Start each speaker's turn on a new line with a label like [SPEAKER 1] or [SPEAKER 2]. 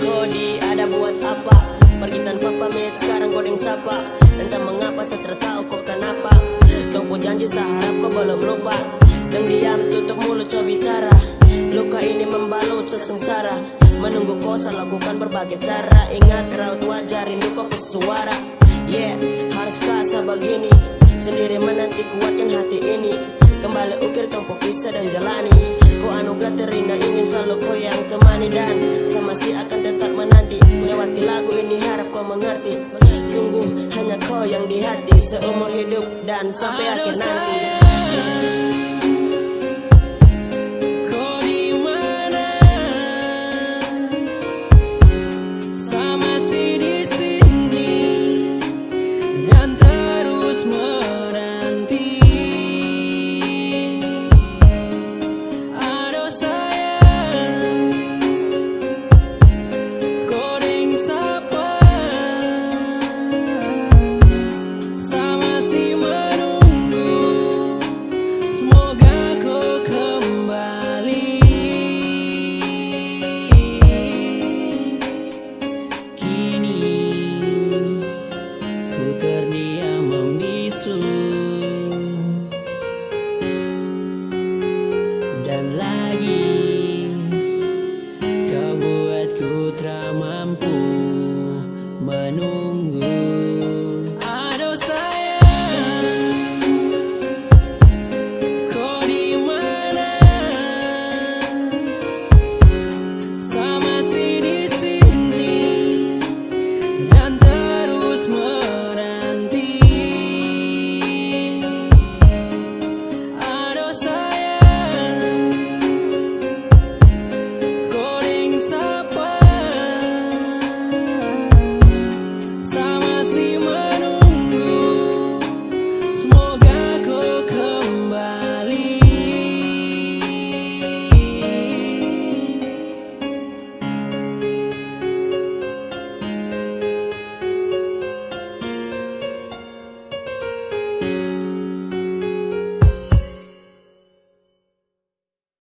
[SPEAKER 1] kodi ada buat apa? Pergi tanpa pamit sekarang kau yang sapa. Entah mengapa saya tertahu kau kenapa Tunggu janji seharap kau belum lupa. Yang diam tutup mulut coba bicara. Luka ini membalut sesengsara. Menunggu kau saya lakukan berbagai cara. Ingat raut wajah rindu kau suara Yeah, haruskah saya begini. Sendiri menanti kuatkan hati ini. Kembali ukir tempo pisah dan jalani. Kau anugerah terindah ingin selalu kau yang teman. yang di hati seumur hidup dan sampai akhir nanti.